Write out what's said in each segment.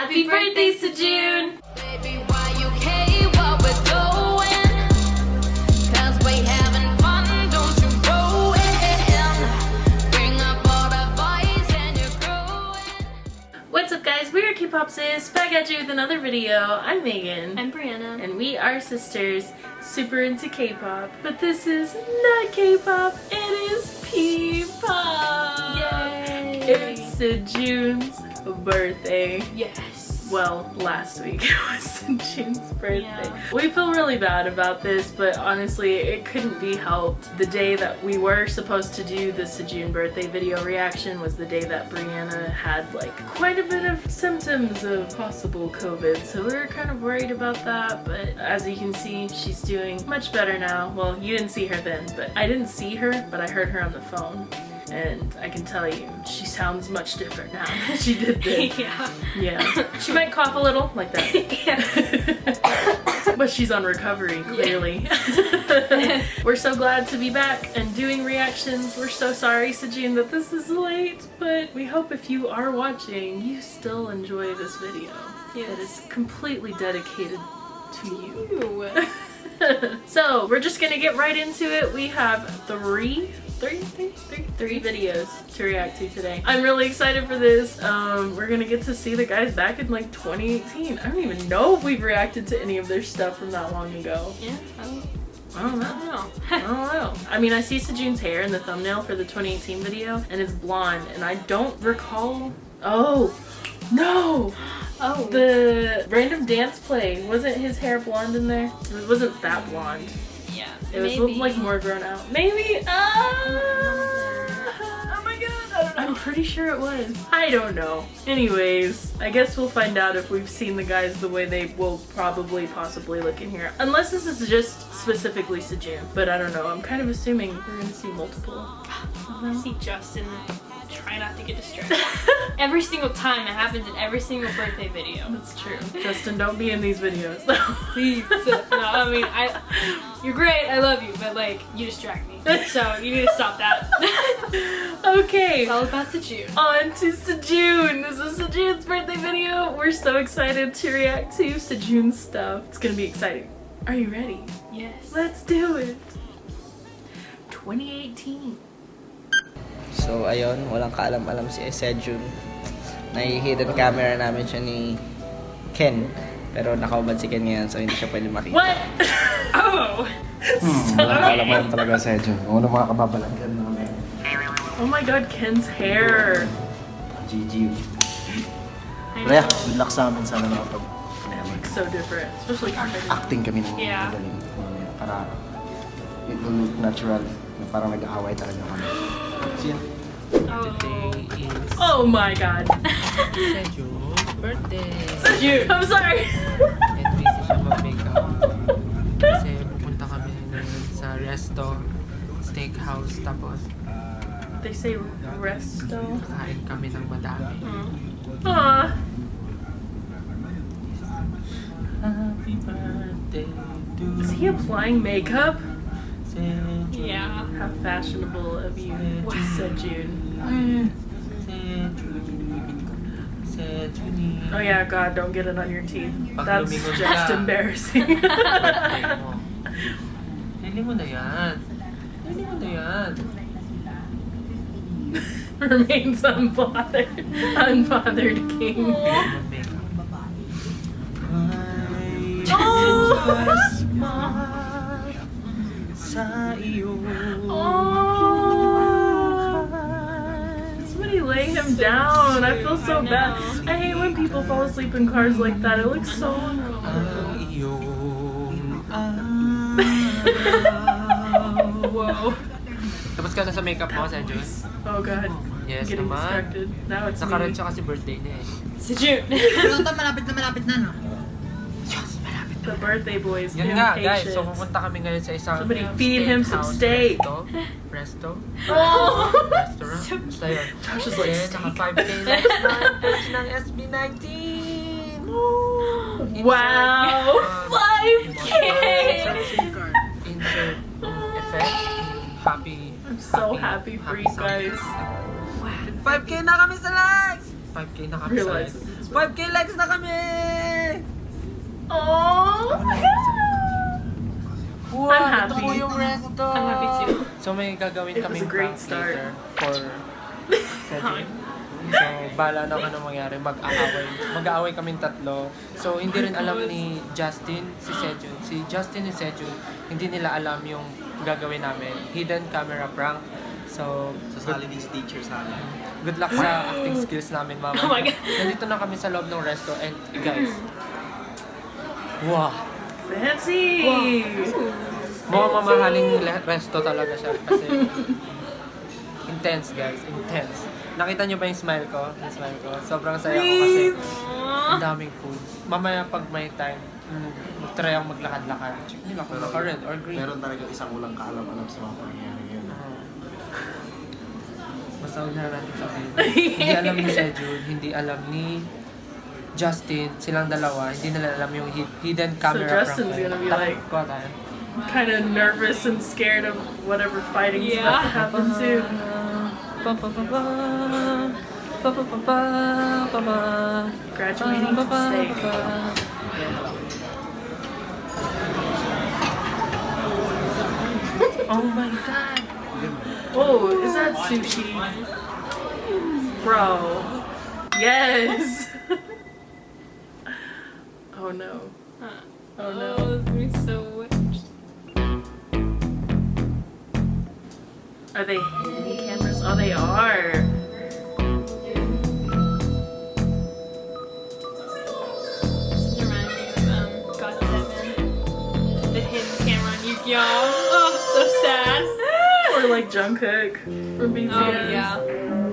Happy birthday, Sejun! Baby, why you care what we're doing? Cause we having fun, don't you ruin. Bring up all the boys and you're growing. What's up guys, we are K-Popsis, back at you with another video. I'm Megan. I'm Brianna. and we are sisters, super into K-pop. But this is not K-pop, it is P-pop! Yay! It's June's birthday. Yes. Well, last week it was June's birthday. Yeah. We feel really bad about this, but honestly, it couldn't be helped. The day that we were supposed to do the Sejun birthday video reaction was the day that Brianna had like quite a bit of symptoms of possible COVID, so we were kind of worried about that, but as you can see, she's doing much better now. Well, you didn't see her then, but I didn't see her, but I heard her on the phone. And I can tell you, she sounds much different now than she did then. yeah. Yeah. She might cough a little like that. but she's on recovery, clearly. We're so glad to be back and doing reactions. We're so sorry, Sejun, that this is late, but we hope if you are watching, you still enjoy this video. Yes. That is completely dedicated to you. Ew. so we're just gonna get right into it. We have three, three, three, three, three videos to react to today. I'm really excited for this. Um, we're gonna get to see the guys back in like 2018. I don't even know if we've reacted to any of their stuff from that long ago. Yeah. I don't, I don't I know. don't know. I don't know. I mean, I see Sejun's hair in the thumbnail for the 2018 video, and it's blonde, and I don't recall. Oh, no! oh. The random dance play wasn't his hair blonde in there? It wasn't that blonde. Yeah. It was maybe. like more grown out. Maybe. Ah! Oh my god. I don't know. I'm pretty sure it was. I don't know. Anyways, I guess we'll find out if we've seen the guys the way they will probably possibly look in here. Unless this is just specifically Sejun. But I don't know. I'm kind of assuming we're gonna see multiple. I see Justin. Try not to get distracted. every single time it happens in every single birthday video. That's true. Justin, don't be in these videos. Please. no, I mean, I. You're great. I love you, but like, you distract me. So you need to stop that. okay. it's all about Sejun. On to Sejun! This is Sejun's birthday video. We're so excited to react to Sejun's stuff. It's gonna be exciting. Are you ready? Yes. Let's do it! 2018. So ayun, walang kaalam-alam si Sejun. Nai-hidden camera namin siya ni Ken. Pero nakaubad si Ken ngayon so hindi siya pwede makita. What? oh! Hmm, walang kaalaman talaga sa Edjo. Kung ano mga kababalaghan namin. Oh my god, Ken's hair. GG. Kaya, know. good luck sa amin. Sana looks so different, especially compared to acting kami ng Yeah. magaling. Para it will look natural. Na Parang nag-aaway talaga kami. Siya. Oh. Oh my god. Sejun's birthday. Sejun! I'm sorry! And busy siya mag-makeup. Kasi pupunta kami ngayon sa resto, steakhouse, tapos they say resto. kain kami ng madami. Aw. Happy birthday to Is he applying makeup? Yeah. How fashionable of you, Sejun. Sejun. Sejun. Oh yeah, God, don't get it on your teeth. That's just embarrassing. Hindi mo na yan. Hindi mo na yan. Remains unbothered. Unbothered king. Mag-makeup. sa iyo. Oh. Somebody lay him down. I feel so bad. I hate when people fall asleep in cars like that. It looks so uncomfortable. Whoa. Tapos ka na sa makeup mo, Sejun? Oh god. Yes Getting naman. distracted. Now it's Nakaroon siya kasi birthday niya eh. Sejun. Pero ito, malapit na malapit na, no? The birthday boys. Yun nga guys, so pupunta kami ngayon sa isang Somebody feed him some steak. Resto? Resto? Oh. Restaurant? Basta yun. Josh is like, Then, naka 5K last night, batch ng SB19! Wow. Um, 5k. Insert effect. Happy. I'm so happy for you guys. sound. 5K na kami sa likes! 5K na kami sa likes. it's 5k likes na kami! Oh! Wow, I'm ito happy. ko yung resto. I'm happy too. So may gagawin It a great prank start. later for Cedric. So, bala na kung ano mangyari. Mag-aaway. Mag-aaway kaming tatlo. So, hindi rin alam ni Justin, si Sejun. Si Justin and Sejun, hindi nila alam yung gagawin namin. Hidden camera prank. So, Sasali din si teacher sa amin. good luck sa acting skills namin, mama. Oh my God. Nandito na kami sa loob ng resto. And, guys, wow! Fancy! Mukhang mamahaling resto talaga siya kasi intense guys, intense. Nakita niyo ba yung smile ko? Yung smile ko. Sobrang saya ko kasi ang daming food. Mamaya pag may time, mag-try akong maglakad-lakad. Check nila kung naka-red or green. Meron talaga isang ulang kaalam-alam sa mga pangyayari ngayon. Oo. Basta huwag na natin sabihin. hindi alam ni Sejun, hindi alam ni Justin, silang dalawa, hindi nila alam yung hi- hidden camera prank Justin's na gonna be Takot like- ko tayo. Kind of nervous and scared of whatever fighting's about to Yeah. happen too. Pa pa pa pa. Pa pa pa pa pa pa. Graduating to steak. Oh my god. Oh, is that sushi? Bro. Yes! Oh no. Oh no. Oh, this is gonna be so Are they hidden cameras? Oh, they are. This reminds me of um, GOT7. The hidden camera on Yu-Gi-Oh! Oh, so sad. Or like Jungkook from BTS. Oh, yeah.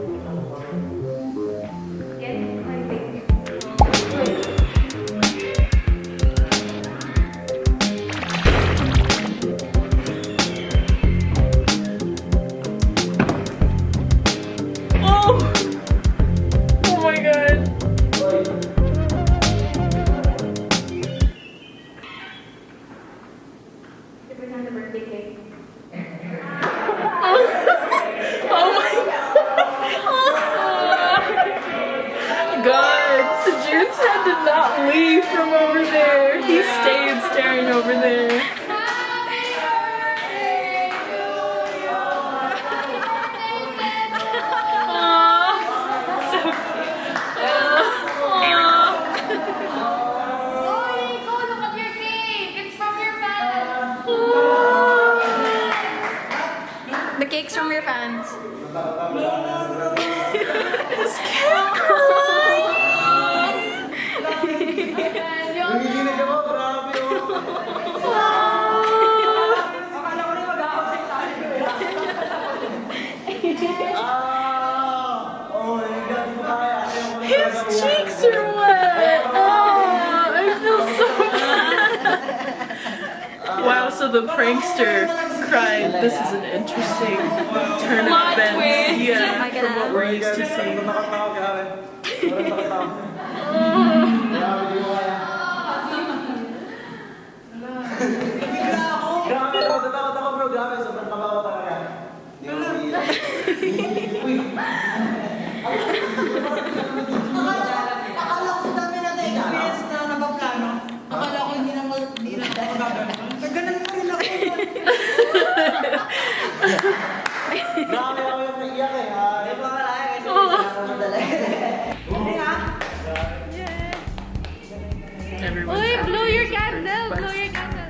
Everyone's Uy, blow your candle! Blow your candle!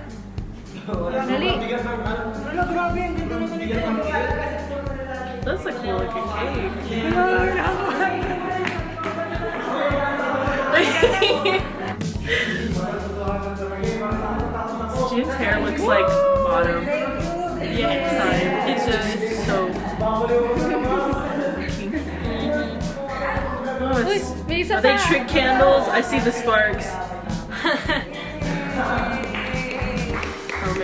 Dali. Wala, grabe. Hindi ko naman ito. That's a cool looking cake. June's hair looks like autumn. Yeah. It's just so. Oh, it's, are they trick candles? I see the sparks.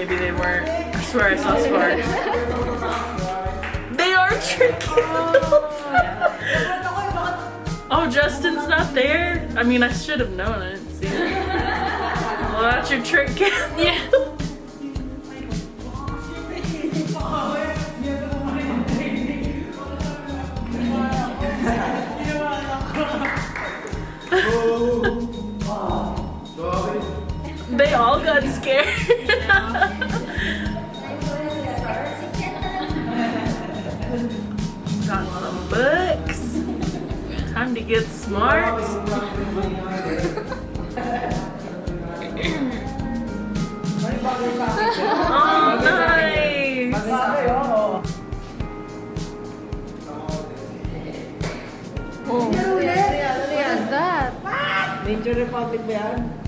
Maybe they weren't. I swear I saw sparks. They are trick candles. oh, Justin's not there. I mean, I should have known. I didn't see it. Well, that's your trick. Yeah. Got scared. got some books. Time to get smart. oh, nice. Oh. What's that? Ninja Republic ba yan?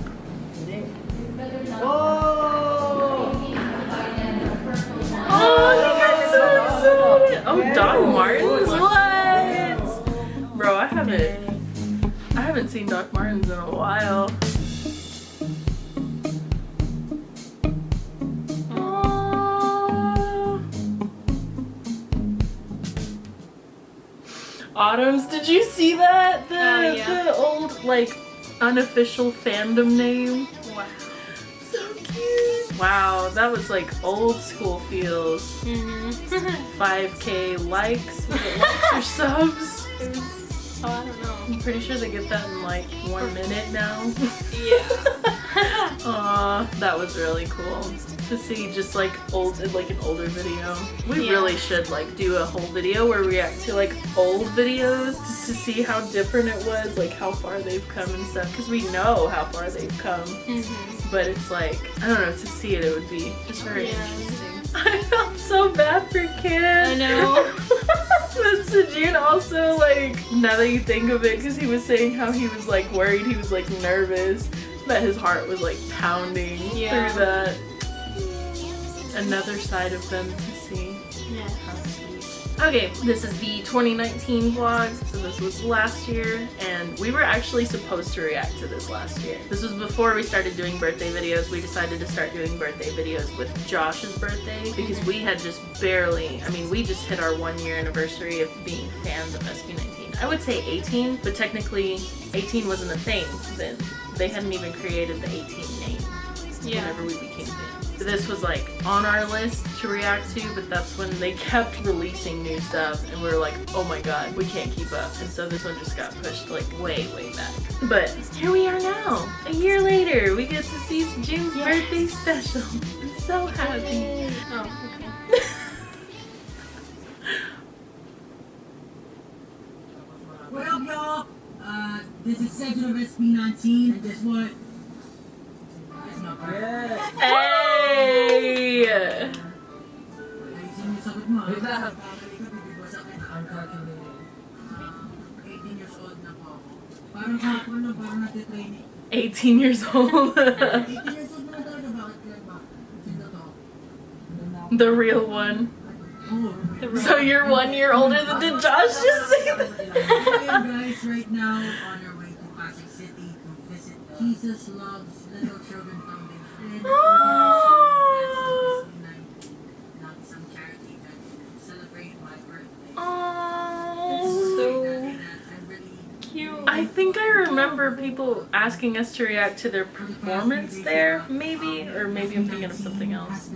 Oh, he got so excited. Oh, Doc Martens? What? Bro, I haven't. I haven't seen Doc Martens in a while. Autumns, did you see that? The, Oh, yeah. the old, like, unofficial fandom name. Wow. So cute. Wow, that was like old school feels. Mm-hmm. 5k likes, likes or subs. It was- Oh, I don't know. I'm pretty sure they get that in like one minute now. Yeah. Aw, that was really cool to see just like old, like an older video. We Yeah. really should like do a whole video where we react to like old videos just to see how different it was, like how far they've come and stuff. Because we know how far they've come, mm-hmm. But it's like I don't know to see it, it would be just very Yeah. interesting. I felt so bad for Kid. I know. but Sejun also like now that you think of it, because he was saying how he was like worried, he was like nervous that his heart was like pounding Yeah. through that. Another side of them Okay, this is the 2019 vlog. So this was last year, and we were actually supposed to react to this last year. This was before we started doing birthday videos. We decided to start doing birthday videos with Josh's birthday because mm-hmm. we had just barely, I mean, we just hit our one year anniversary of being fans of SB19. I would say A'TIN, but technically A'TIN wasn't a thing then. They hadn't even created the A'TIN name Yeah. whenever we became fans. This was like on our list to react to, but that's when they kept releasing new stuff and we were like, oh my god, we can't keep up. And so this one just got pushed like way, way back. But here we are now. A year later, we get to see June's birthday special. I'm so happy. Oh, okay. What up, y'all? Uh, this is Cedric of SB19, and guess what? 18 years old. 18 years old na talaga, bakit kaya ba? Sino to? the real one. So you're one year older than did Josh just say that? So yun, guys, right ah. now, on our way to Pasig City to visit Jesus Loves Little Children Foundation. Oh. Not some charity to celebrate my birthday. Oh. I think I remember people asking us to react to their performance there, maybe, or maybe I'm thinking of something else.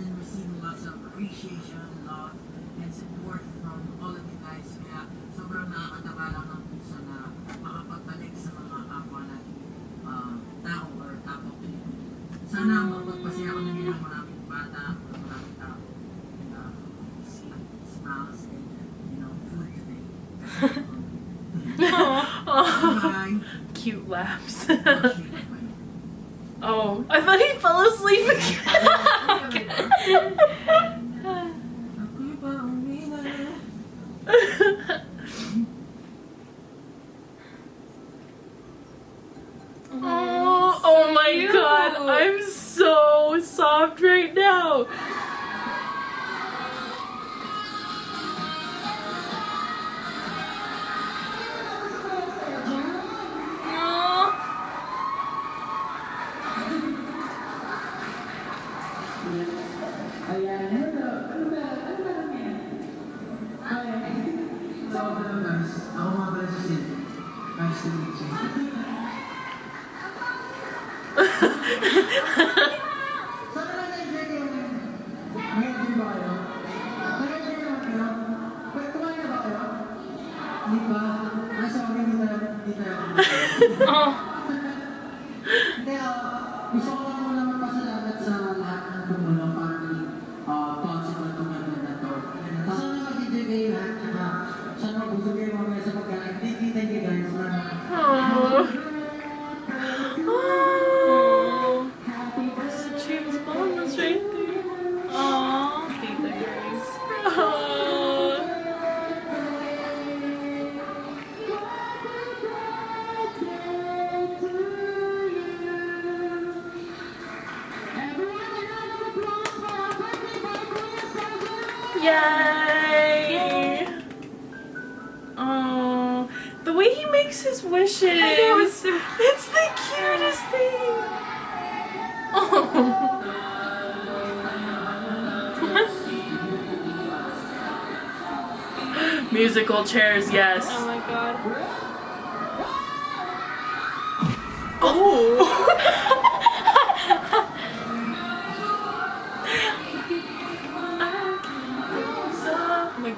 lots of appreciation, love, and support from all of you guys. Kaya sobrang nakakatawa lang ng puso na makapagbalik sa mga kapwa natin uh, tao or kapwa Pilipino. Sana mapagpasaya kami bilang maraming bata or maraming tao. And uh, see smiles and, you know, food today. Cute laughs. Oh, I thought he fell asleep again. Ako'y pauwi na. oh, oh my god, I'm so soft right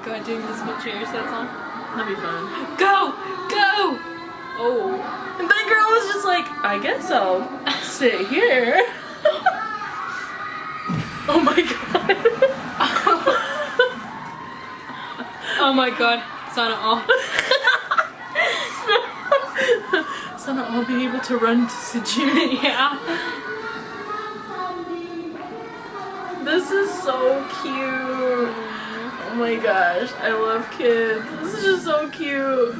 god, doing musical chairs, that song. That'd be fun. Go! Go! Oh. And that girl was just like, I guess I'll sit here. oh my god. Oh my god. Sana all. Sana I'll be able to run to Sejuni. yeah. This is so cute. Oh my gosh, I love kids. This is just so cute.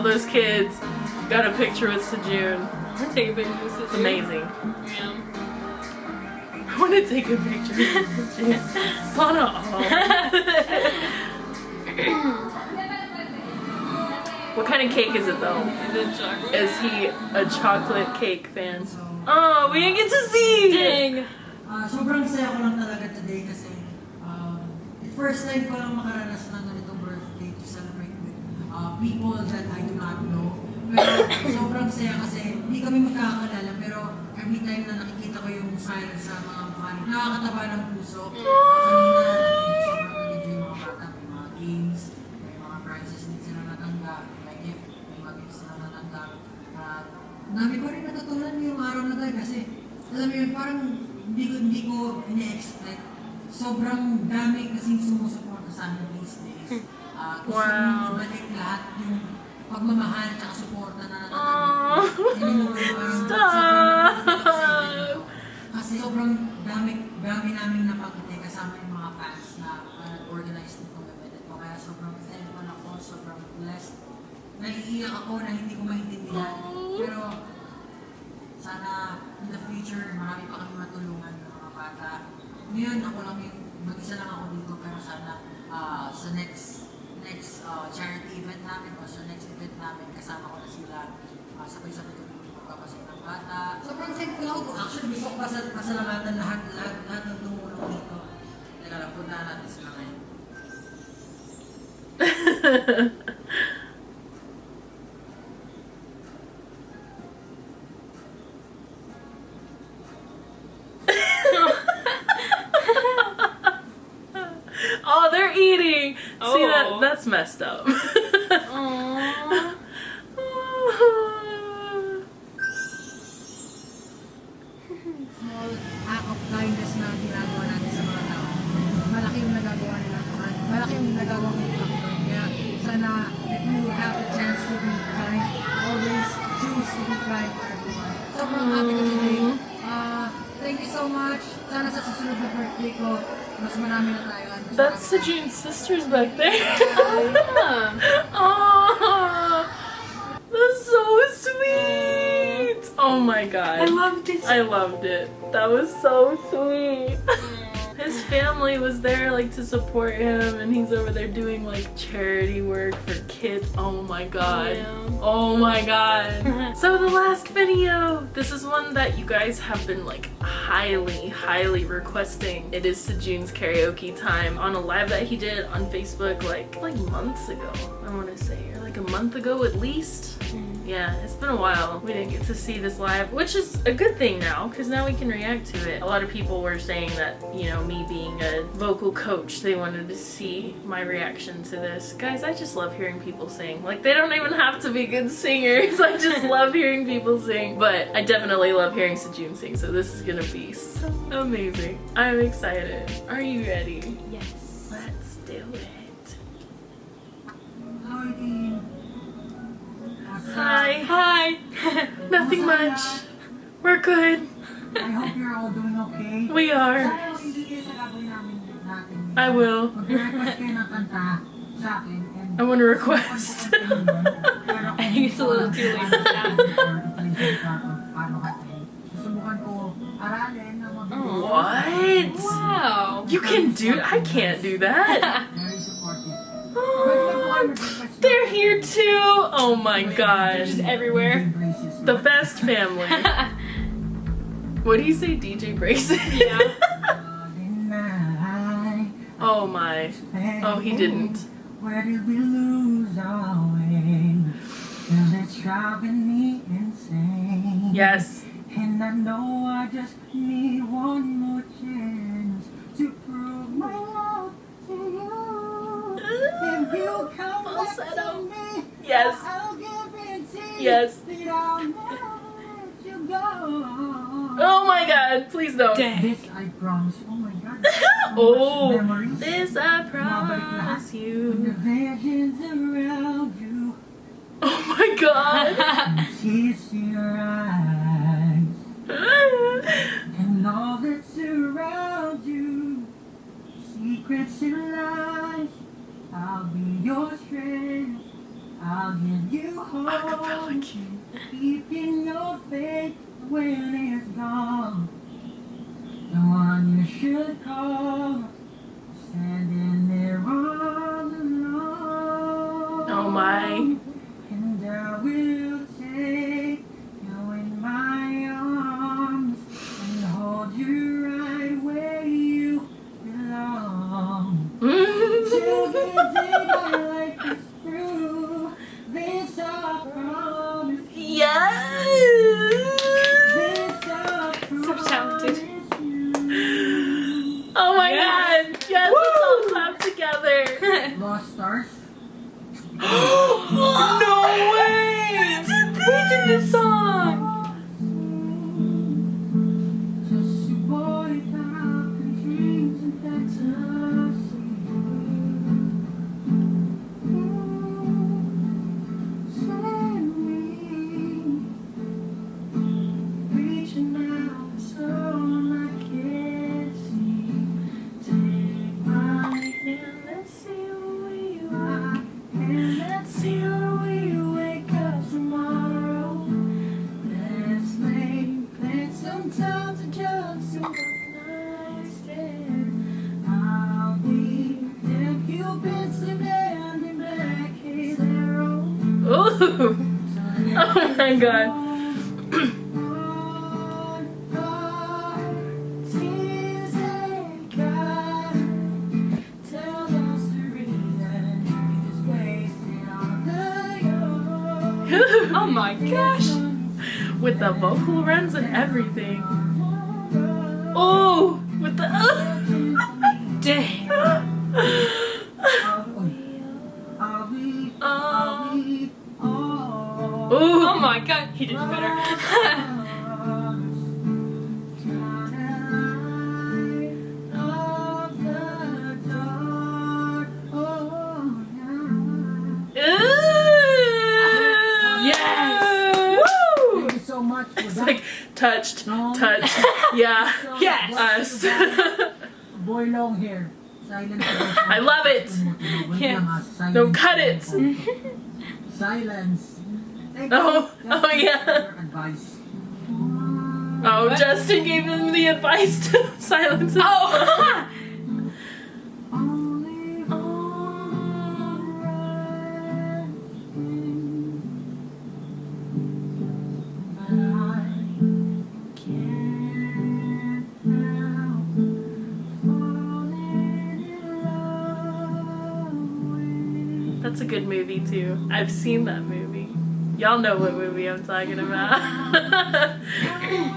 All those kids got a picture with Sejun. I'm take a picture of this. It's amazing. Yeah. I want to take a picture with Sejun. Sana What kind of cake is it though? Is? Is he a chocolate cake fan? Oh, we didn't get to see! Dang. Ah, sobrang saya ko lang talaga today kasi um, first time ko lang makaranas people that I do not know. Pero sobrang saya kasi hindi kami magkakakalala pero every time na nakikita ko yung smile sa mga mukha nakakataba ng puso. Kanina, sobrang nag-enjoy yung mga bata, may mga games, may mga prizes din sila natanggap, may gift, may mga gifts sila natanggap. At dami ko rin natutunan yung araw na tayo kasi alam mo yun, parang hindi ko, hindi ko ini-expect. Sobrang dami kasing sumusuporta sa amin these days. Ah, gusto Wow. lahat yung pagmamahal at suporta na natatanggap parang Stop. Kasi sobrang dami, dami namin napakita kasama yung mga fans na na nag-organize nitong event ito. Kaya sobrang thankful ako, sobrang blessed. Naiiyak ako na hindi ko maintindihan. Pero sana in the future, marami pa kami matulungan ng mga bata. Ngayon, ako lang yung, mag-isa lang ako dito, pero sana ah, sa next next ah, charity event namin o sa next event namin, kasama ko na sila. Ah, sabay-sabay kami magpapasaya ng bata. Sobrang thankful ako. Actually, gusto ko pasal pasalamatan lahat, lahat, lahat ng tumulong dito. Puntahan natin sila ngayon. they're eating. See that? Oh. That's messed up. Small act of kindness na ginagawa natin sa mga tao. Malaki yung nagagawa nila. Malaki yung nagagawa ng impact. Kaya sana if you have the chance to be kind, always choose to be kind for everyone. Sobrang happy ko today. Uh, thank you so much. Sana sa susunod na birthday ko, mas marami na tayo. That's marami- Sejun's sisters back there. Oh, yeah. oh, that's so sweet. Oh my god. I loved it. I loved it. That was so sweet. His family was there like to support him and he's over there doing like charity work for kids. Oh my god. Yeah. Oh my god. so the last video. This is one that you guys have been like highly, highly requesting. It is Sejun's karaoke time on a live that he did on Facebook like like months ago. I want to say or like a month ago at least. Mm-hmm. Yeah, it's been a while. We didn't get to see this live, which is a good thing now because now we can react to it. A lot of people were saying that, you know, me being a vocal coach, they wanted to see my reaction to this. Guys, I just love hearing people sing. Like, they don't even have to be good singers. I just love hearing people sing. But I definitely love hearing Sejun sing, so this is gonna be so amazing. I'm excited. Are you ready? Yes. Let's do it. Hi, Hi. Hi. Nothing much. We're good. I hope you're all doing okay. We are. Sana hindi kayo sa gagawin namin natin. I will. Mag-request kayo ng kanta sa akin. and I want to request. Pero I think it's a little too late for that. Susubukan ko aralin na mag- What? Wow. You can do I can't do that. Very. They're here too. Oh my gosh. Just everywhere. The best family. What do you say, DJ Braces? Yeah. oh my. Oh, he didn't. Where did we lose our way? Till it's driving me insane. Yes. And I know I just need one more chance If you come back to me, Yes. I'll guarantee Yes. that I'll never let you go. Oh my god, please don't. Dang. This I promise. Oh my God. Oh, this I promise When the you. around you Oh my god. kiss your eyes and all that surrounds you secrets and lies I'll be your strength. I'll give you hope. keeping your faith when it's gone. The one you should call. Standing there all alone Oh my. and I will young. Oh my gosh. With the vocal runs and everything. I love it. Yes. No, cut it. Silence. Oh, oh yeah. Oh, Justin gave him the advice to silence. Oh. good mm-hmm. movie too. I've seen that movie. Y'all know what movie I'm talking about.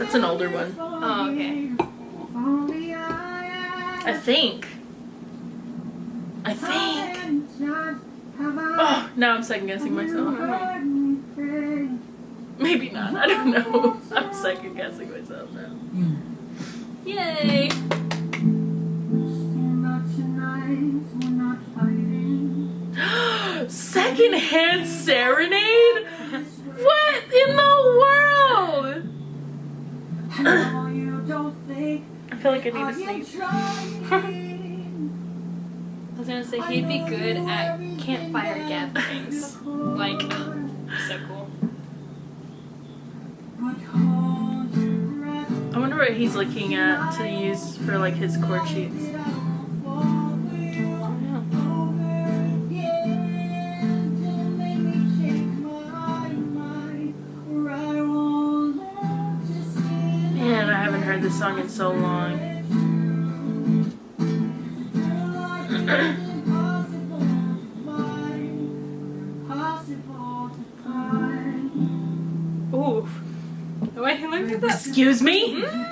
That's an older one. Oh, okay. I think. I think. Oh, now I'm second guessing myself. Maybe not. I don't know. I'm second guessing myself now. Yay! Secondhand serenade? What in the world? I feel like I need to sleep. I was gonna say he'd be good at campfire gatherings. like, so cool. I wonder what he's looking at to use for like his chord sheets. this song in so long. Ooh. Wait, look at that. Excuse me? Mm-hmm.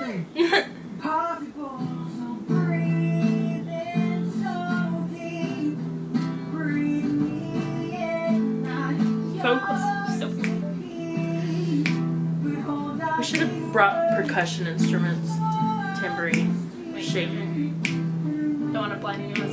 percussion instruments. Daniel.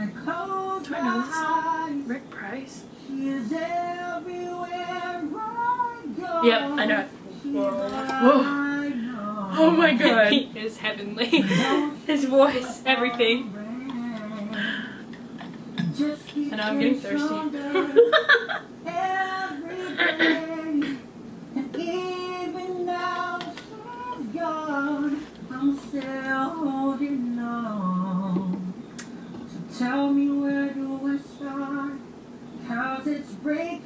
my cold Reynolds. Rick Price. Is everywhere I go. Yep, I know. Whoa. Oh my god. he is heavenly. His voice, everything. And know I'm getting thirsty. Tell me where do I start? Cause it's breaking.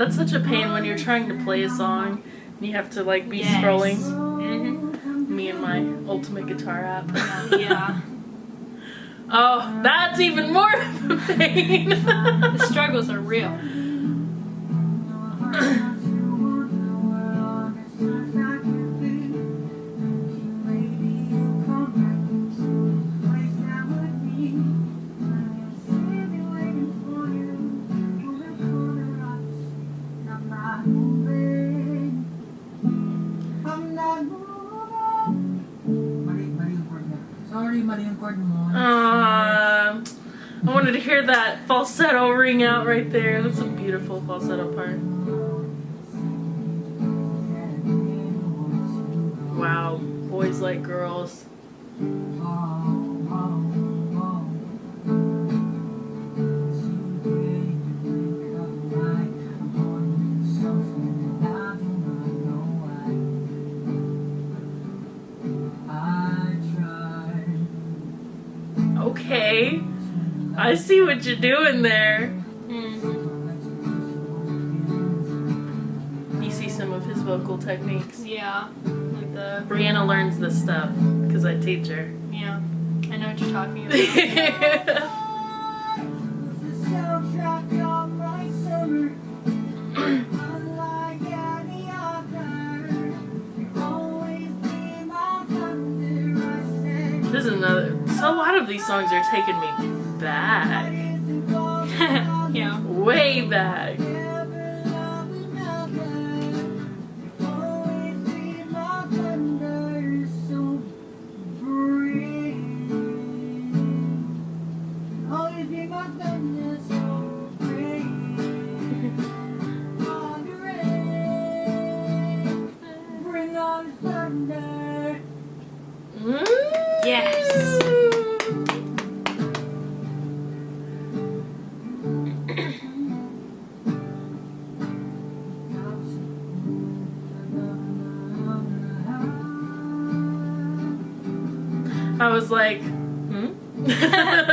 That's such a pain when you're trying to play a song and you have to like be Yes. scrolling. Mhm. Me and my ultimate guitar app. Yeah. Oh, that's even more of a pain. The struggles are real. Ring out right there. That's a beautiful falsetto part. Wow, boys like girls. Okay, I see what you're doing there. Techniques. Yeah. Like the Brianna learns this stuff because I teach her. yeah. I know what you're talking about. this is another. So a lot of these songs are taking me back, yeah. way back. Like, hmm?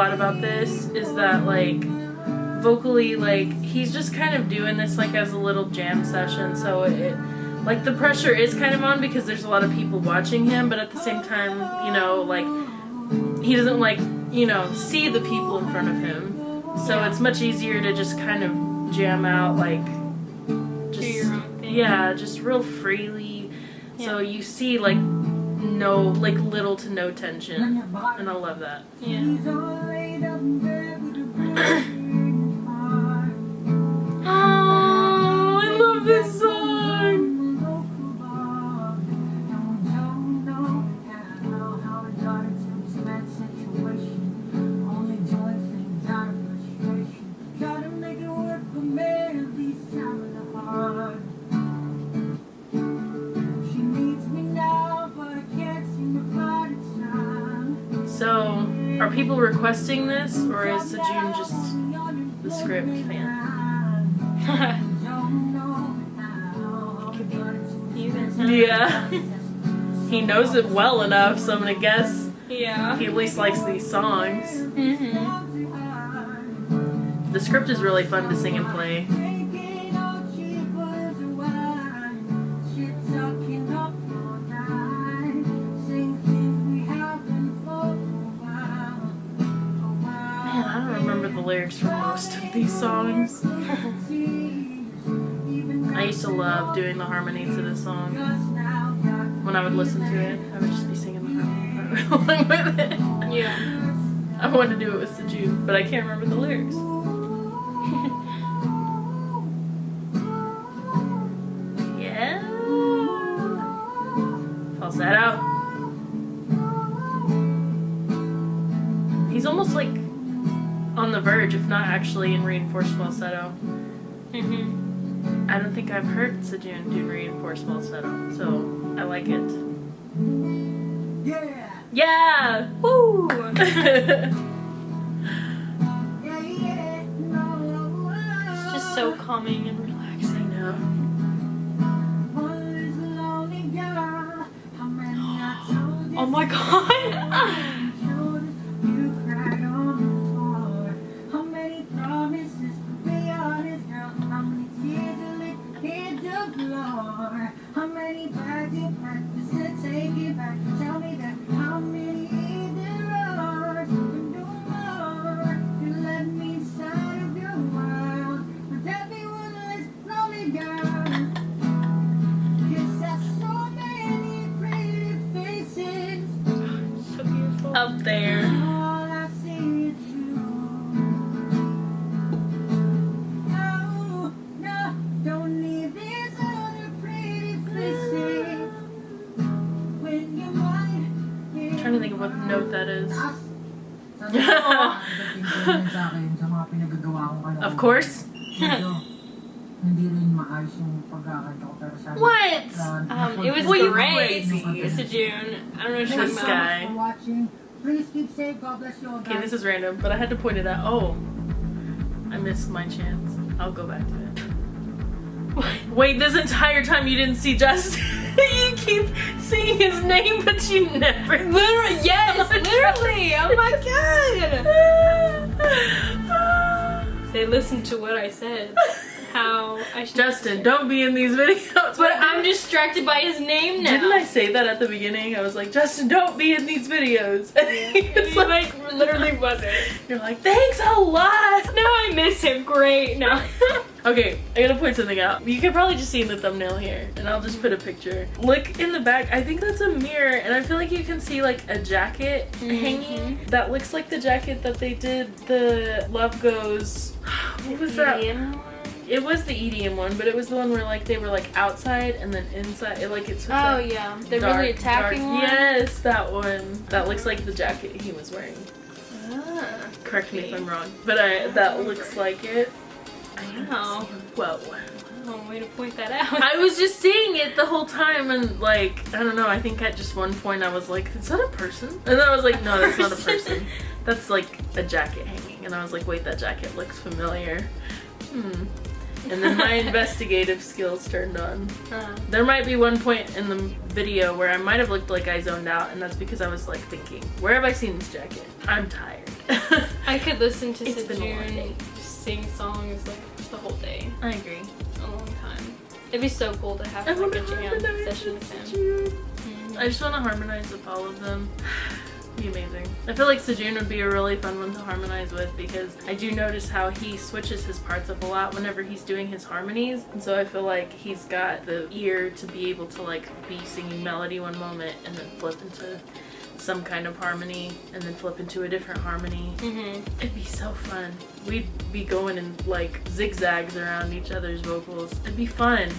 lot about this is that like vocally like he's just kind of doing this like as a little jam session so it like the pressure is kind of on because there's a lot of people watching him but at the same time you know like he doesn't like you know see the people in front of him. So it's much easier to just kind of jam out like just your own thing. yeah just real freely. So you see like no like little to no tension and I love that Yeah. requesting this, or is the Sejun just the script fan? Yeah. he knows it well enough, so I'm gonna guess Yeah. He at least likes these songs. Mm-hmm. The script is really fun to sing and play. Lyrics for most of these songs. I used to love doing the harmony to this song. When I would listen to it, I would just be singing the harmony along with it. Yeah. I wanted to do it with Sejun, but I can't remember the lyrics. yeah. Falsetto. He's almost like on the verge, if not actually in reinforced falsetto. Mm-hmm. I don't think I've heard Sejun do reinforced falsetto, so I like it. Yeah! Yeah! Woo! it's Yeah, yeah, no, It's just so calming and relaxing. know. One is a lonely girl. How many I told you Oh my god! What? Um, it was Wait, great. wait. It's a June. I don't know what This you're talking about. guy. for watching. Please keep safe. God bless you all. Okay, this is random, but I had to point it out. Oh, I missed my chance. I'll go back to it. Wait, this entire time you didn't see Justin. you keep seeing his name, but you never. Literally, yes, literally. Oh my god. They listened to what I said. How I should. Justin, don't be in these videos. But I'm distracted by his name now. Didn't I say that at the beginning? I was like, Justin, don't be in these videos. It's it's like, like literally wasn't. you're like, thanks a lot. Now I miss him. Great. Now. Okay, I gotta point something out. You can probably just see in the thumbnail here, and I'll just put a picture. Look in the back. I think that's a mirror, and I feel like you can see like a jacket mm-hmm. hanging. That looks like the jacket that they did the Love Goes. What was that? It was the EDM one, but it was the one where like they were like outside and then inside. It, like it's Oh yeah, the really attacking one. Yes, that one. That looks like the jacket he was wearing. Ah, Correct me if I'm wrong, but I that looks like it. Wow. Whoa. Oh, way to point that out. I was just seeing it the whole time and like I don't know, I think at just one point I was like, is that a person? And then I was like, no, that's not a person. That's like a jacket hanging. And I was like, wait, that jacket looks familiar. Hmm. And then my investigative skills turned on. Uh, There might be one point in the video where I might have looked like I zoned out, and that's because I was like thinking, where have I seen this jacket? I'm tired. I could listen to It's been a long day. Sejun just sing songs like just the whole day, I agree. a long time. It'd be so cool to have I like a jam session with him. Sejun. I just want to harmonize with all of them. Be amazing. I feel like Sejun would be a really fun one to harmonize with because I do notice how he switches his parts up a lot whenever he's doing his harmonies. And so I feel like he's got the ear to be able to like be singing melody one moment and then flip into some kind of harmony and then flip into a different harmony. Mm-hmm. It'd be so fun. We'd be going in like zigzags around each other's vocals. It'd be fun.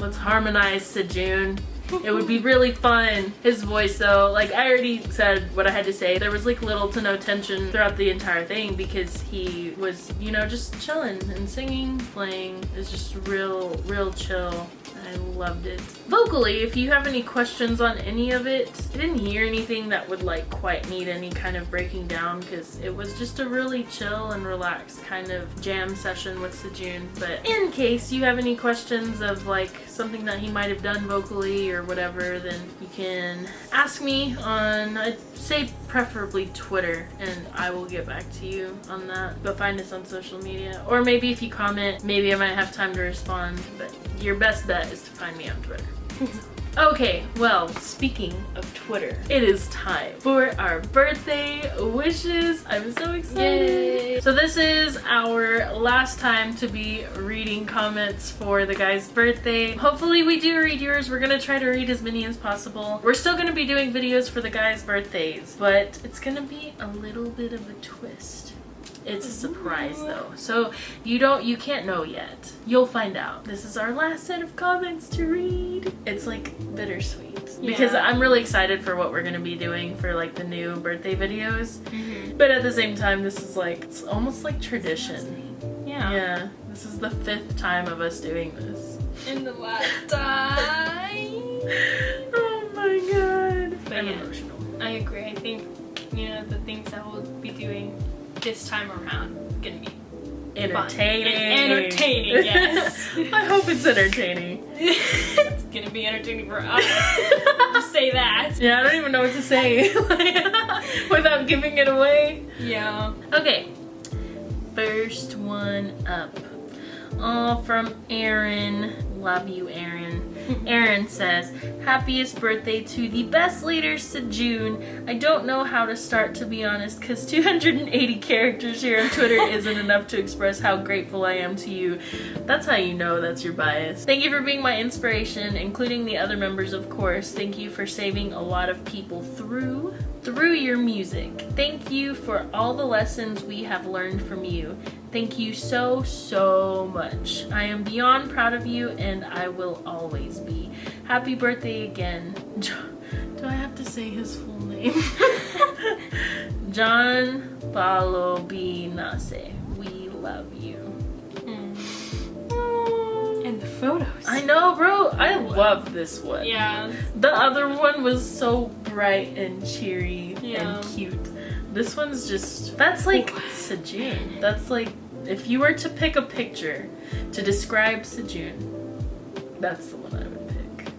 Let's harmonize Sejun. It would be really fun. His voice though, like I already said what I had to say. There was like little to no tension throughout the entire thing because he was, you know, just chilling and singing, playing. It's just real, real chill. Loved it. Vocally, if you have any questions on any of it, I didn't hear anything that would like quite need any kind of breaking down because it was just a really chill and relaxed kind of jam session with Sejun. But in case you have any questions of like something that he might have done vocally or whatever, then You can ask me on, I'd say preferably Twitter, and I will get back to you on that. But find us on social media. Or maybe if you comment, maybe I might have time to respond. But your best bet is to find me on Twitter. Okay, well, speaking of Twitter, it is time for our birthday wishes. I'm so excited. Yay. So this is our last time to be reading comments for the guy's birthday. Hopefully we do read yours. We're gonna try to read as many as possible. We're still gonna be doing videos for the guys' birthdays, but it's gonna be a little bit of a twist. It's a surprise though. So you don't you can't know yet. You'll find out. This is our last set of comments to read. It's like bittersweet. Because I'm really excited for what we're gonna be doing for like the new birthday videos. Mm-hmm. But at the same time this is like it's almost like tradition. Yeah. Yeah. This is the fifth time of us doing this. And the last time. oh my god. But I'm yeah. emotional. I agree. I think you know the things that we'll be doing this time around gonna be Entertaining. Entertaining, yes. I hope it's entertaining. it's gonna be entertaining for us. Just say that. Yeah, I don't even know what to say without giving it away. Yeah. Okay, first one up. Oh, from Aaron. Love you, Aaron. Aaron says, Happiest birthday to the best leader, Sejun. I don't know how to start, to be honest, because 280 characters here on Twitter isn't enough to express how grateful I am to you. That's how you know that's your bias. Thank you for being my inspiration, including the other members, of course. Thank you for saving a lot of people through through your music. Thank you for all the lessons we have learned from you. Thank you so, so much. I am beyond proud of you and I will always be. Happy birthday again. Do I have to say his full name? John Paulo B. Nase. We love you. Mm. And the photos. I know, bro. I love this one. Yeah. The other one was so bright and cheery Yeah. and cute. This one's just that's like Sejun. That's like if you were to pick a picture to describe Sejun, that's the one I would pick.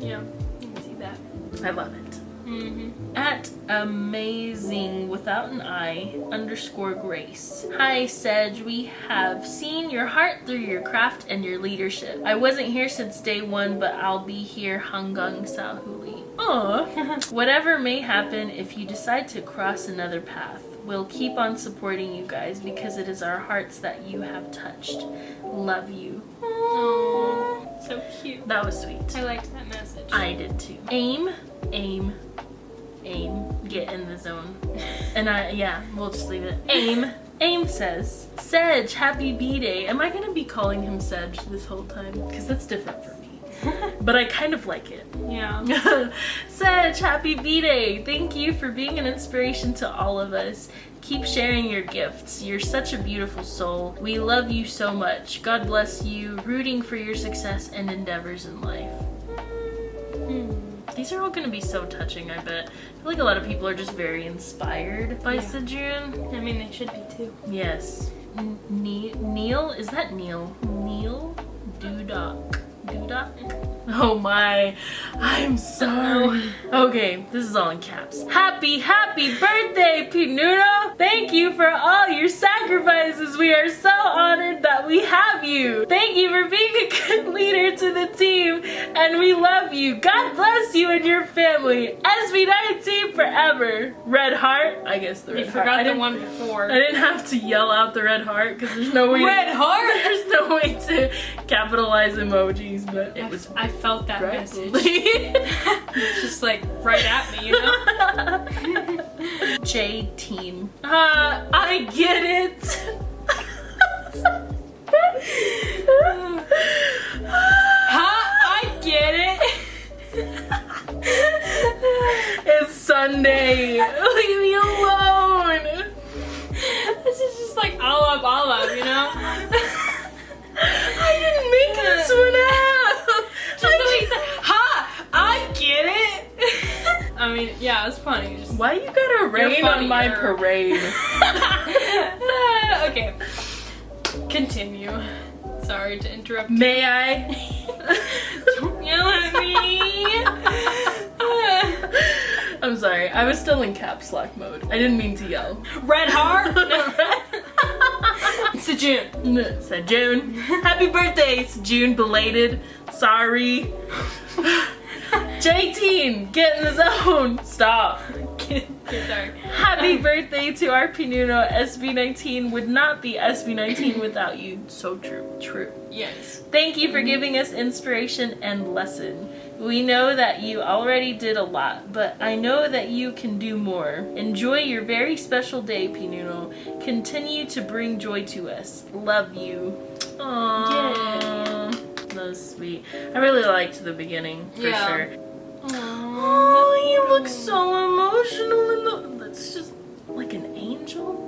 Yeah. You can see that. I love it. Mm-hmm. At amazing without an I underscore grace. Hi Sedge, we have seen your heart through your craft and your leadership. I wasn't here since day one, but I'll be here Hangang Sahuli. Aw. Whatever may happen if you decide to cross another path, we'll keep on supporting you guys because it is our hearts that you have touched. Love you. Oh, so cute. That was sweet. I liked that message. I did too. Aim, aim, aim. Get in the zone. And I, yeah, we'll just leave it. Aim. Aim says, Sedge, happy B-Day. Am I gonna be calling him Sedge this whole time? Because that's different for me. But I kind of like it. yeah. Sedge, happy B-Day. Thank you for being an inspiration to all of us. Keep sharing your gifts. You're such a beautiful soul. We love you so much. God bless you. Rooting for your success and endeavors in life. Hmm. These are all going to be so touching, I bet. I feel like a lot of people are just very inspired by Yeah. Sejun. I mean, they should be too. Yes. N- Ne- Neil? Is that Neil? Neil? Dudok. Oh my. I'm sorry. Okay, this is all in caps. Happy, happy birthday, Pinuno! Thank you for all your sacrifices. We are so honored that we have you. Thank you for being a good leader to the team, and we love you. God bless you and your family. SB19 forever. Red heart. I guess the red You heart. I forgot the one before. I didn't have to yell out the red heart because there's no way. Red to, heart? There's no way to capitalize emojis, but it I, was I felt that right. message. It's just like right at me, you know? J team. Uh, I get it. huh? I get it. it's Sunday. Leave me alone. This is just like all up, all up, you know? I didn't make this one up. Just the way you said, ha! I get it. I mean, yeah, it's funny. Just Why you gotta rain on my parade? okay. Continue. Sorry to interrupt. May I? Don't yell at me. I'm sorry. I was still in caps lock mode. I didn't mean to yell. Red heart. it's a June. Said June. Happy birthday, it's June belated. Sorry. J-Teen, get in the zone. Stop. Sorry. Happy birthday to our Pinuno. SB19 would not be SB19 without you. So true. True. Yes. Thank you for giving us inspiration and lesson. We know that you already did a lot, but I know that you can do more. Enjoy your very special day, Pinuno. Continue to bring joy to us. Love you. Aww. That was sweet. I really liked the beginning for Yeah. sure. Oh, you look so emotional in the. That's just like an angel.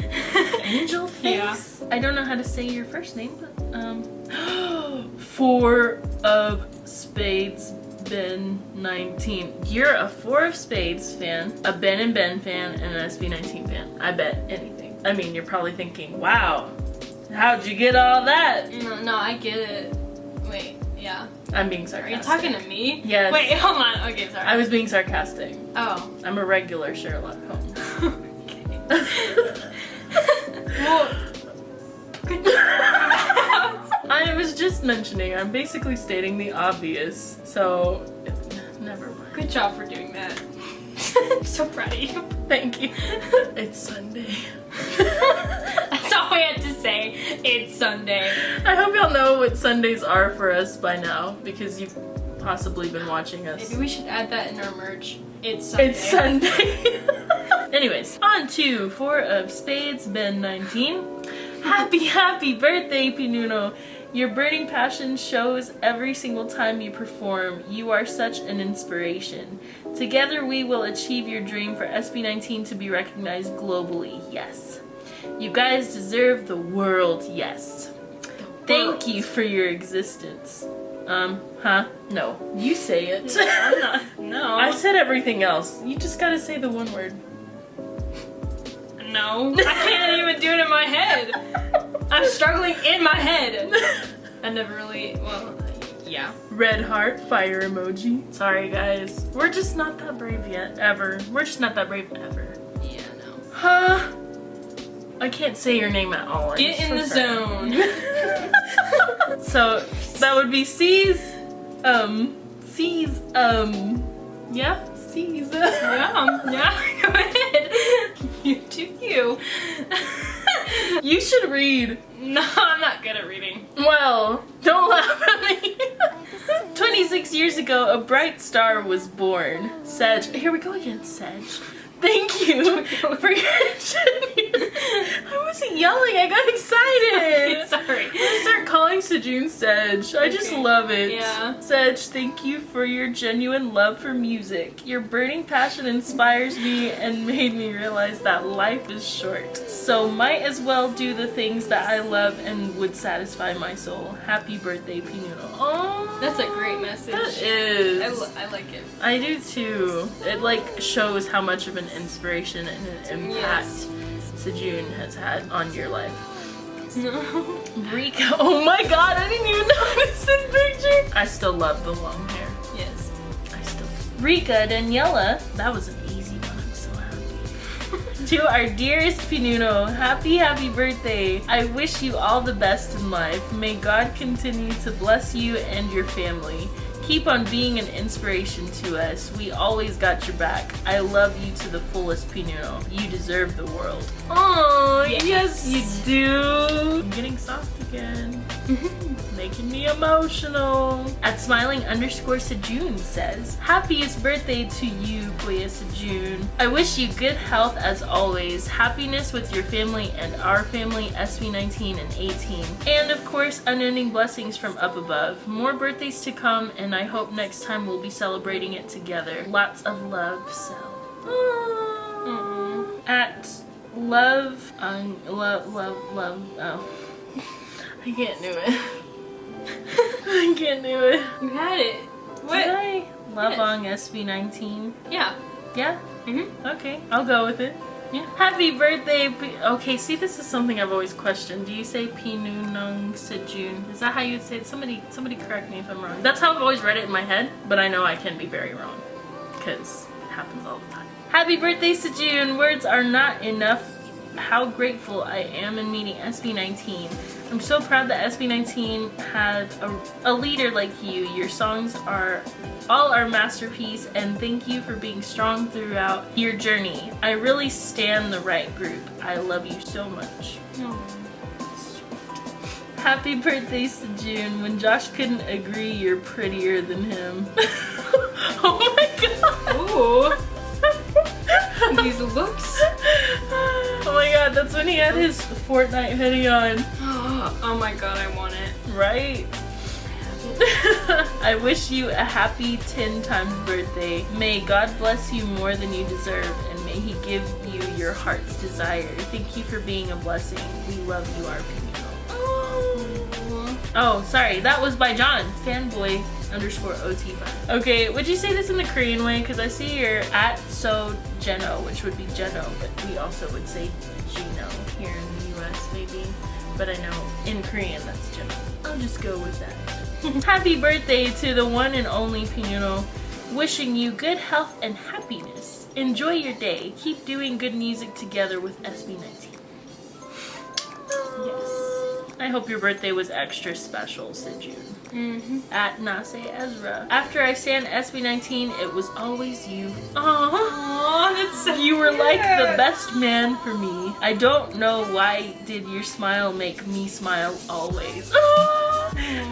angel face. I don't know how to say your first name, but um, four of spades. Ben 19. You're a four of spades fan, a Ben and Ben fan, and an SB19 fan. I bet anything. I mean, you're probably thinking, wow, how'd you get all that? No, no, I get it. Wait, yeah. I'm being sarcastic. Are you talking to me? Yes. Wait, hold on. Okay, sorry. I was being sarcastic. Oh. I'm a regular Sherlock Holmes. well. Good I was just mentioning, I'm basically stating the obvious, so never mind. Good job for doing that. I'm so proud of you. Thank you. It's Sunday. That's all we had to say. It's Sunday. I hope y'all know what Sundays are for us by now because you've possibly been watching us. Maybe we should add that in our merch. It's Sunday. It's Sunday. Anyways, on to Four of Spades, Ben 19. Happy, happy birthday, Pinuno. Your burning passion shows every single time you perform. You are such an inspiration. Together, we will achieve your dream for SB19 to be recognized globally. Yes. You guys deserve the world. Yes. Thank you for your existence. Um, huh? No. You say it. I'm not. No. I said everything else. You just gotta say the one word. No. I can't even do it in my head. I'm struggling in my head. I never really. Well, yeah. Red heart, fire emoji. Sorry, guys. We're just not that brave yet. Ever. We're just not that brave ever. Yeah, no. Huh? I can't say your name at all. I'm Get in so the sorry. zone. so that would be C's. Um, C's. Um, yeah, C's. yeah, yeah. Go ahead. You do you. you should read. No, I'm not good at reading. Well, don't laugh at me. 26 years ago, a bright star was born. Sedge. Here we go again, Sedge. Thank you for your genuine. I wasn't yelling, I got excited. Sorry. I'm gonna start calling Sejun Sedge. I just love it. Yeah. Sedge, thank you for your genuine love for music. Your burning passion inspires me and made me realize that life is short. So might as well do the things that I love and would satisfy my soul. Happy birthday, Pinuno. Oh, That's a great message. That is. I, I like it. I do too. It like shows how much of an inspiration and an impact Yes. Sejun has had on your life. No. Rika, oh my god, I didn't even notice this picture. I still love the long hair. Yes. I still. Rika Daniela, that was an easy one. I'm so happy. to our dearest Pinuno, happy, happy birthday. I wish you all the best in life. May God continue to bless you and your family. Keep on being an inspiration to us. We always got your back. I love you to the fullest, Pinuno. You deserve the world. Oh, yes, you do. I'm getting soft again. Making me emotional. At smiling underscore Sejun says, Happiest birthday to you, Kuya Sejun. I wish you good health as always, happiness with your family and our family, SB19 and A'TIN. And of course, unending blessings from up above. More birthdays to come, and I hope next time we'll be celebrating it together. Lots of love. Mm. At love, um, love, love, love, oh. I can't do it. I can't do it. You had it. What? Did I? Love Yes. on SB19. Yeah. Yeah? Mm-hmm. Okay, I'll go with it. Yeah. Happy birthday. P- okay, see, this is something I've always questioned. Do you say Pinunong Sejun? Is that how you'd say it? Somebody, somebody correct me if I'm wrong. That's how I've always read it in my head, but I know I can be very wrong. Because it happens all the time. Happy birthday, Sejun! Words are not enough how grateful I am in meeting SB19. I'm so proud that SB19 had a, a leader like you. Your songs are all our masterpiece and thank you for being strong throughout your journey. I really stand the right group. I love you so much. Happy birthday, June. When Josh couldn't agree, you're prettier than him. oh my god. Ooh. These looks. Oh my god, that's when he had his Fortnite hoodie on. Oh my god, I want it. Right? I wish you a happy 10 times birthday. May God bless you more than you deserve and may he give you your heart's desire. Thank you for being a blessing. We love you, our people. Oh, sorry, that was by John. Fanboy underscore OT5. Okay, would you say this in the Korean way? Because I see you're at so Geno, which would be Geno, but we also would say Gino here in the US maybe. But I know in Korean that's Geno. I'll just go with that. Happy birthday to the one and only Pinuno. Wishing you good health and happiness. Enjoy your day. Keep doing good music together with SB19. Yes. I hope your birthday was extra special, Sejun. Mm-hmm. At Nase Ezra. After I sang SB19, it was always you. Aww. Aw, that's so You were like the best man for me. I don't know why did your smile make me smile always.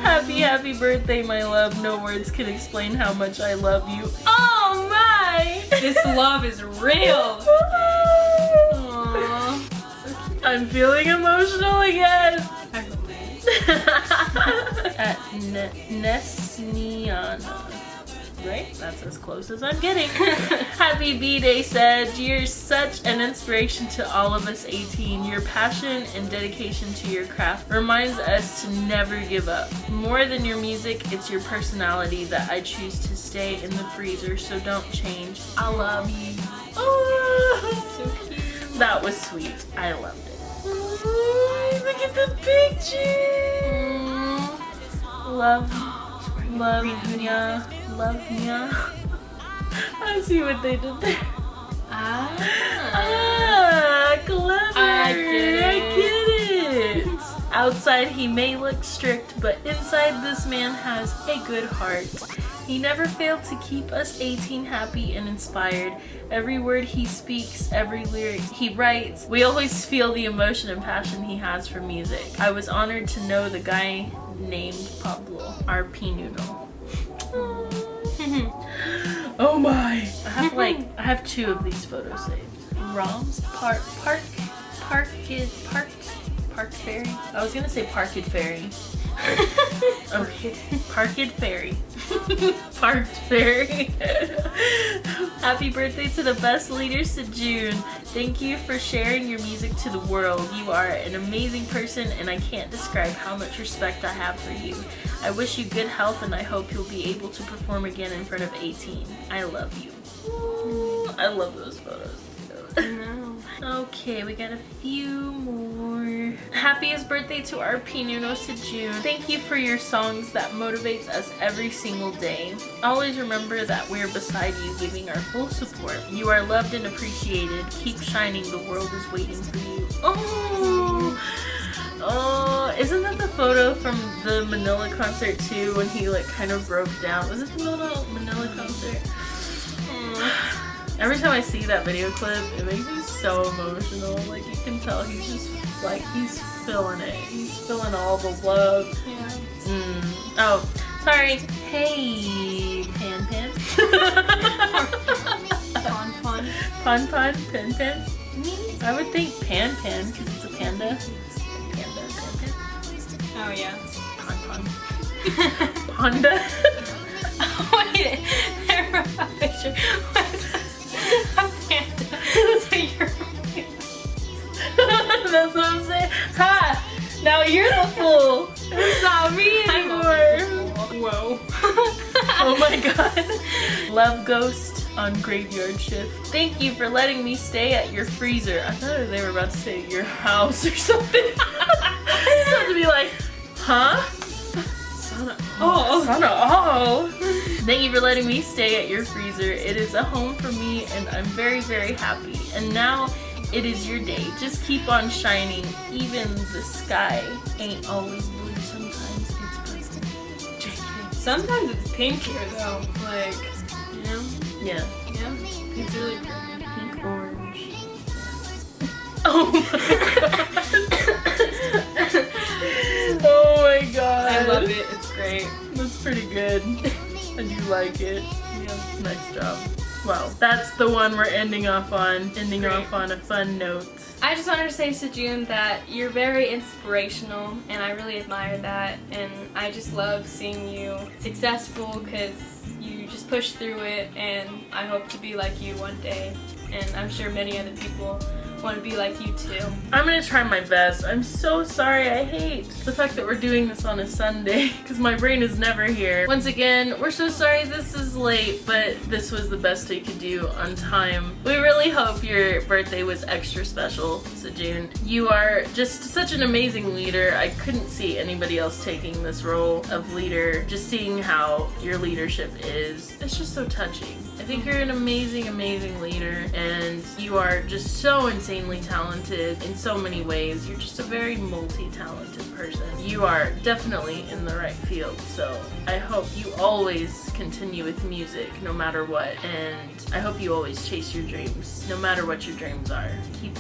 Happy, happy birthday, my love. No words can explain how much I love you. Oh my! This love is real. I'm feeling emotional again. At ne- Nesniana. Right? That's as close as I'm getting. Happy B-Day said, You're such an inspiration to all of us A'TIN. Your passion and dedication to your craft reminds us to never give up. More than your music, it's your personality that I choose to stay in the freezer, so don't change. I love you. Oh, So cute. that was sweet. I loved it. Ooh, look at the picture. Love, love ya, love ya. I see what they did there. Ah. Ah, clever. I get I get it. Outside, he may look strict, but inside, this man has a good heart. He never failed to keep us A'TIN happy and inspired. Every word he speaks, every lyric he writes, we always feel the emotion and passion he has for music. I was honored to know the guy named Pablo, our Noodle. Oh my! I have like I have two of these photos saved. Roms Park Park Parkid Park Park Ferry. I was gonna say Parked Ferry. okay, Parkid Ferry. Parked Fairy. Happy birthday to the best leader, Sejun. Thank you for sharing your music to the world. You are an amazing person and I can't describe how much respect I have for you. I wish you good health and I hope you'll be able to perform again in front of A'TIN. I love you. Ooh, I love those photos. Okay, we got a few more. Happiest birthday to our Pinuno June. Thank you for your songs that motivates us every single day. Always remember that we're beside you giving our full support. You are loved and appreciated. Keep shining. The world is waiting for you. Oh! Oh, isn't that the photo from the Manila concert too when he like kind of broke down? Was it the Manila, Manila concert? Mm. Every time I see that video clip, it makes me so emotional. Like you can tell he's just like he's feeling it. He's feeling all the love. Yeah. Mm. Oh, sorry. Hey, Pan Pan. Pon pon. Pon Pon, Pan Pan. I would think Pan Pan because it's a panda. Panda, Pan Pan. Oh yeah. Pon Pon. Panda. Wait, there was a picture. A panda. So you're That's what I'm saying. Ha! Now you're the fool. It's not me anymore. Whoa. Oh my god. Love Ghost on graveyard shift. Thank you for letting me stay at your freezer. I thought they were about to say your house or something. I just had to be like, huh? Oh. of, oh. Thank you for letting me stay at your freezer. It is a home for me and I'm very, very happy. And now it is your day. Just keep on shining. Even the sky ain't always blue. Sometimes it's purple. JK. Sometimes it's pink here though. Like, you know? Yeah. Yeah. It's really. Pink orange. Oh my god. I love it. It's great. That's pretty good. I do like it. Yeah. Nice job. Well, that's the one we're ending off on. Ending Great. off on a fun note. I just wanted to say, Sejun, that you're very inspirational, and I really admire that. And I just love seeing you successful because you just push through it. And I hope to be like you one day. And I'm sure many other people want to be like you too. I'm gonna try my best. I'm so sorry. I hate the fact that we're doing this on a Sunday because my brain is never here. Once again, we're so sorry this is late, but this was the best we could do on time. We really hope your birthday was extra special, Sejun. You are just such an amazing leader. I couldn't see anybody else taking this role of leader. Just seeing how your leadership is, it's just so touching. I think you're an amazing, amazing leader, and you are just so insanely talented in so many ways. You're just a very multi-talented person. You are definitely in the right field, so I hope you always continue with music no matter what, and I hope you always chase your dreams no matter what your dreams are.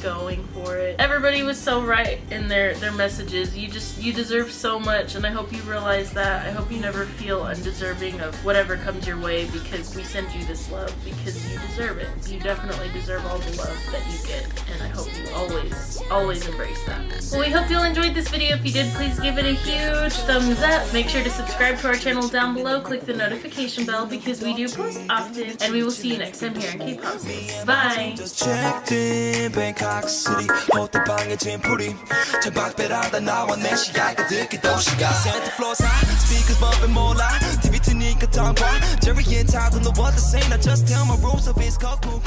Going for it. Everybody was so right in their their messages. You just you deserve so much, and I hope you realize that. I hope you never feel undeserving of whatever comes your way because we send you this love because you deserve it. You definitely deserve all the love that you get, and I hope you always, always embrace that. Well, we hope you all enjoyed this video. If you did, please give it a huge thumbs up. Make sure to subscribe to our channel down below. Click the notification bell because we do post often, and we will see you next time here in K-Pop. Bye! Just checked in Bangkok City 호텔방에 짐풀이 창밖배라다 나와 내 시야가 듣기 도시가 Santa floors high Speakers bumping 몰라 TV 트니까 tongue Jerry and Todd don't know what to say Now just tell my rules of it's cold cool